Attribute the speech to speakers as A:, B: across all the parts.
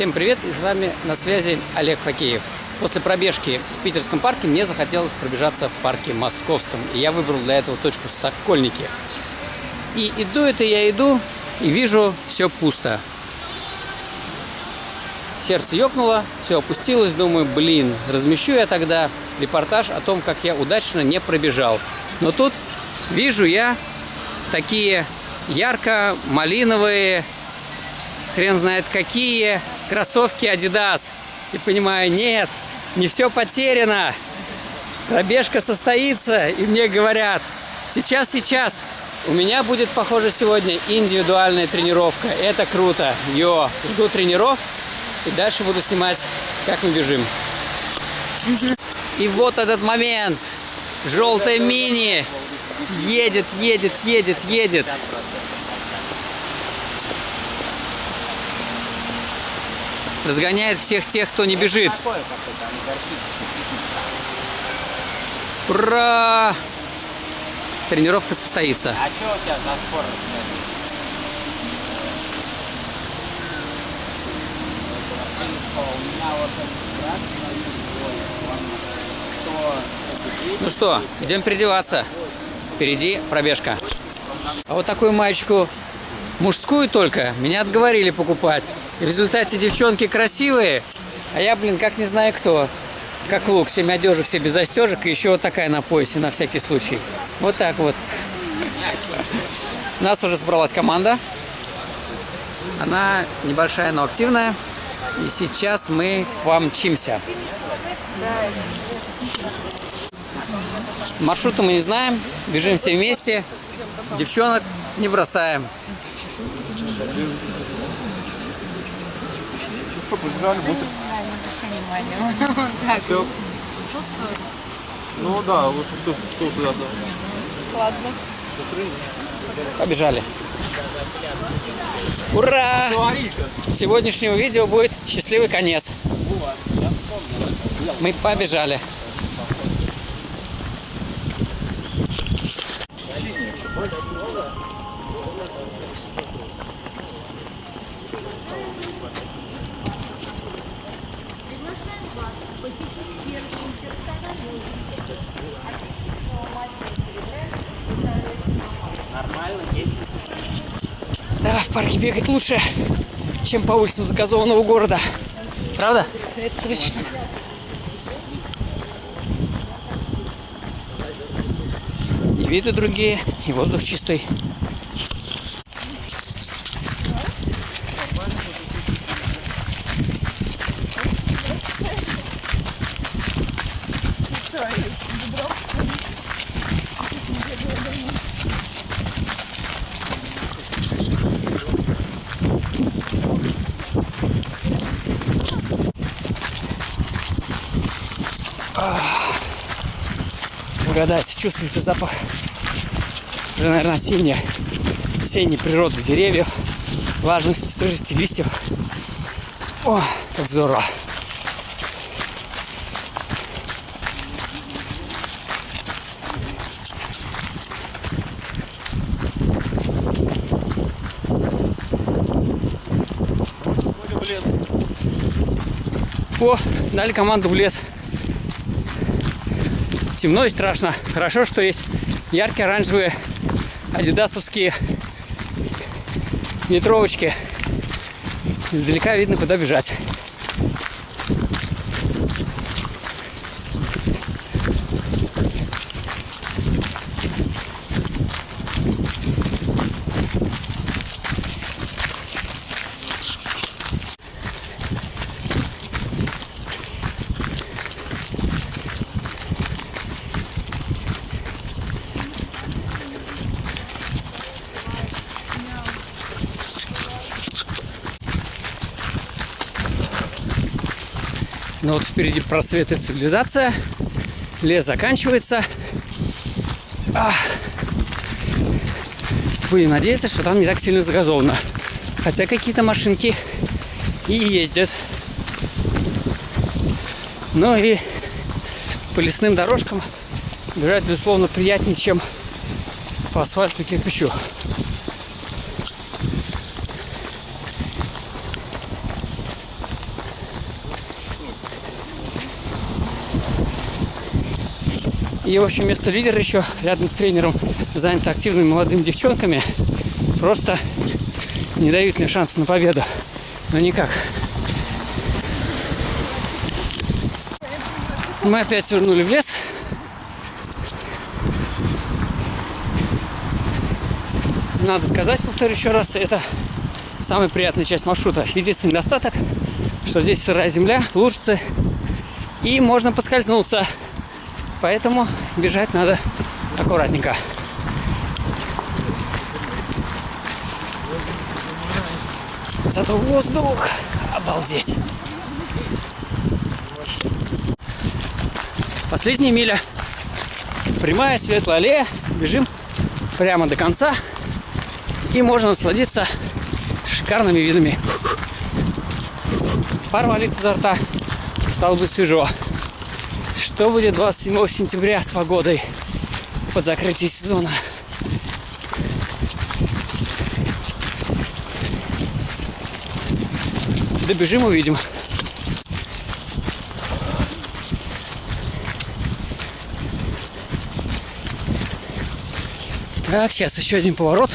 A: Всем привет, и с вами на связи Олег Факеев. После пробежки в Питерском парке мне захотелось пробежаться в парке Московском. И я выбрал для этого точку Сокольники. И иду это я иду, и вижу, все пусто. Сердце ёкнуло, все опустилось, думаю, блин, размещу я тогда репортаж о том, как я удачно не пробежал. Но тут вижу я такие ярко-малиновые, хрен знает какие, кроссовки Adidas. И понимаю, нет, не все потеряно. Пробежка состоится, и мне говорят, сейчас, сейчас, у меня будет, похоже, сегодня индивидуальная тренировка. Это круто. Йо, жду тренеров, и дальше буду снимать, как мы бежим. И вот этот момент. Желтая мини едет, едет, едет, едет. Разгоняет всех тех, кто не бежит. Ура! Тренировка состоится.
B: А что у тебя меня вот
A: Ну что, идем переодеваться. Впереди пробежка. А вот такую маечку мужскую только меня отговорили покупать. И в результате девчонки красивые, а я, блин, как не знаю кто. Как лук, 7 одежек, все без застежек, и еще вот такая на поясе, на всякий случай. Вот так вот. У нас уже собралась команда. Она небольшая, но активная. И сейчас мы помчимся. Маршрута мы не знаем. Бежим все вместе. Девчонок не бросаем.
C: Что, побежали, будто...
D: Да, не обращай внимания. Так.
C: Все.
D: Чувствую.
C: Ну да, лучше кто, кто туда-то.
D: Ладно.
A: Побежали. Ура! Сегодняшнего видео будет счастливый конец. Мы побежали.
E: Приглашаем вас посетить первый персональный
B: Нормально, есть.
A: Да, в парке бегать лучше, чем по улицам загазованного города. Правда?
D: Это точно.
A: И виды другие, и воздух чистый. Угадайте, чувствуете запах? Уже, наверное, осенняя, осенней природы деревьев, влажности, сырости листьев. О, как здорово. О, дали команду в лес. Темно и страшно. Хорошо, что есть яркие оранжевые адидасовские метровочки. Издалека видно, куда бежать. Но вот впереди просвет и цивилизация. Лес заканчивается. А. Будем надеяться, что там не так сильно загазовано. Хотя какие-то машинки и ездят. Ну и по лесным дорожкам бежать, безусловно, приятнее, чем по асфальту кирпичу. И, в общем, место лидера еще рядом с тренером занято активными молодыми девчонками. Просто не дают мне шанса на победу. Но никак. Мы опять свернули в лес. Надо сказать, повторю еще раз, это самая приятная часть маршрута. Единственный недостаток, что здесь сырая земля, лужицы, и можно подскользнуться. Поэтому бежать надо аккуратненько. Зато воздух, обалдеть. Последняя миля. Прямая светлая аллея. Бежим прямо до конца. И можно насладиться шикарными видами. Пар валит изо рта. Стало быть свежо. Что будет 27 сентября с погодой под закрытие сезона? Добежим, увидим. Так, сейчас еще один поворот.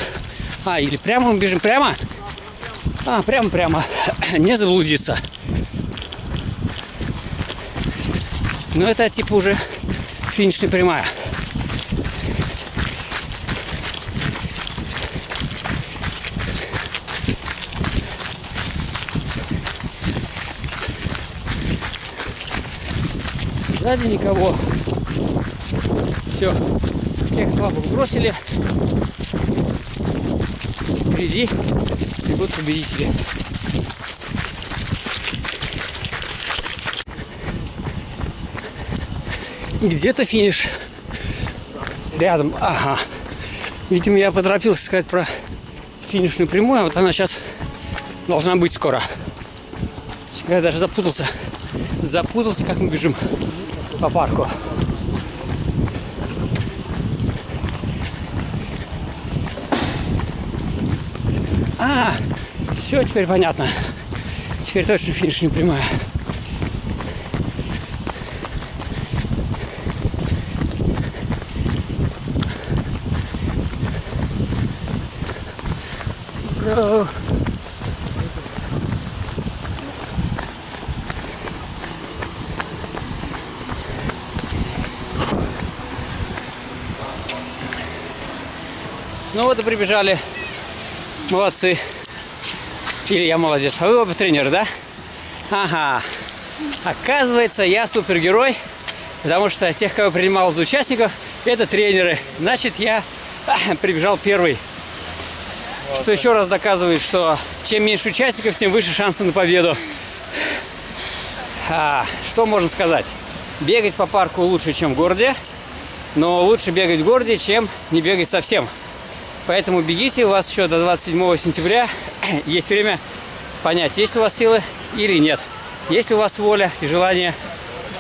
A: А, или прямо мы бежим прямо? А, прямо-прямо. Не заблудиться. Но это типа уже финишная прямая. Сзади никого. Все. Всех слабых бросили. Впереди бегут победители. Где-то финиш. Рядом. Ага. Видимо, я поторопился сказать про финишную прямую, а вот она сейчас должна быть скоро. Я даже запутался. Запутался, как мы бежим по парку. А, все теперь понятно. Теперь точно финиш прямая. Ну вот и прибежали. Молодцы. Или я молодец. А вы оба тренеры, да? Ага. Оказывается, я супергерой, потому что тех, кого принимал за участников, это тренеры. Значит, я прибежал первый. Что еще раз доказывает, что чем меньше участников, тем выше шансы на победу. А, что можно сказать? Бегать по парку лучше, чем в городе, но лучше бегать в городе, чем не бегать совсем. Поэтому бегите, у вас еще до 27 сентября есть время понять, есть у вас силы или нет. Есть у вас воля и желание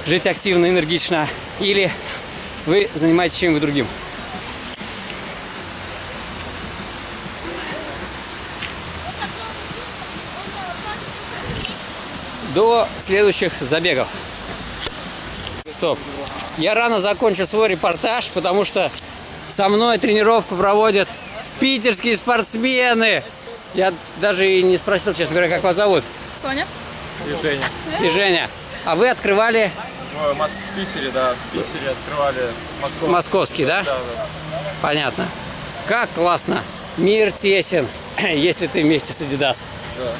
A: жить активно, энергично, или вы занимаетесь чем-то другим. До следующих забегов. Стоп. Я рано закончу свой репортаж, потому что со мной тренировку проводят питерские спортсмены. Я даже и не спросил, честно говоря, как вас зовут.
D: Соня?
C: И Женя.
A: И Женя. А вы открывали
C: Ну, в Питере, да, в Питере открывали Москву.
A: московский, да?
C: Да, да.
A: Понятно. Как классно. Мир тесен, если ты вместе с Adidas.
C: да.